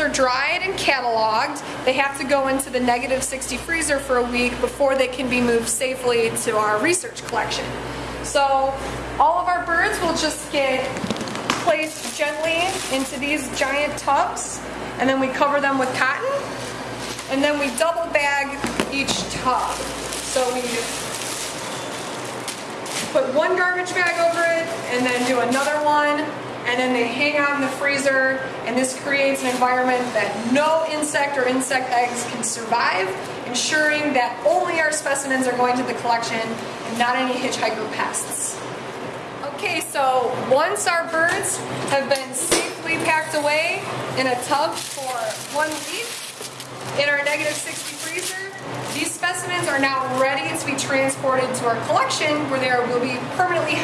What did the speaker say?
are dried and cataloged, they have to go into the negative 60 freezer for a week before they can be moved safely to our research collection. So all of our birds will just get placed gently into these giant tubs and then we cover them with cotton and then we double bag each tub. So we put one garbage bag over it and then do another one then they hang out in the freezer and this creates an environment that no insect or insect eggs can survive, ensuring that only our specimens are going to the collection and not any hitchhiker pests. Okay, so once our birds have been safely packed away in a tub for one week in our negative 60 freezer, these specimens are now ready to be transported to our collection where they will be permanently.